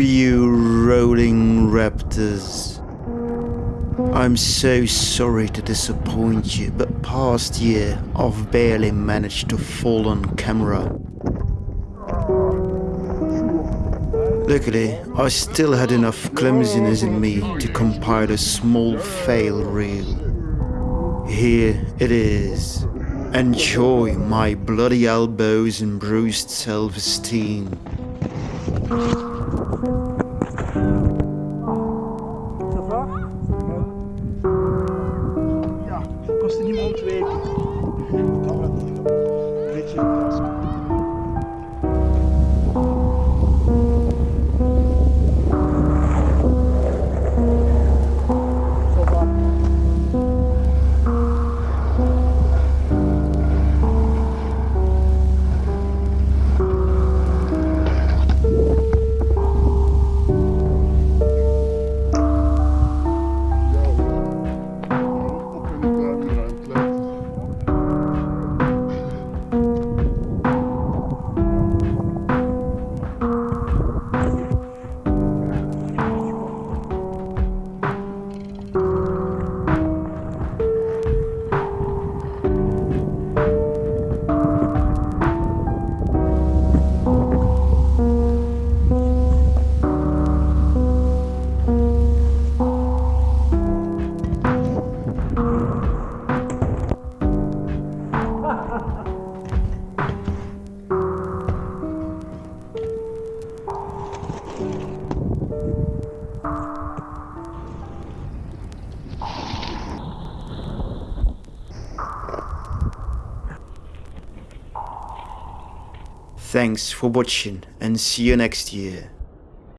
you rolling raptors. I'm so sorry to disappoint you, but past year I've barely managed to fall on camera. Luckily, I still had enough clumsiness in me to compile a small fail reel. Here it is. Enjoy my bloody elbows and bruised self-esteem. Ja. kostte niemand twee. Thanks for watching and see you next year.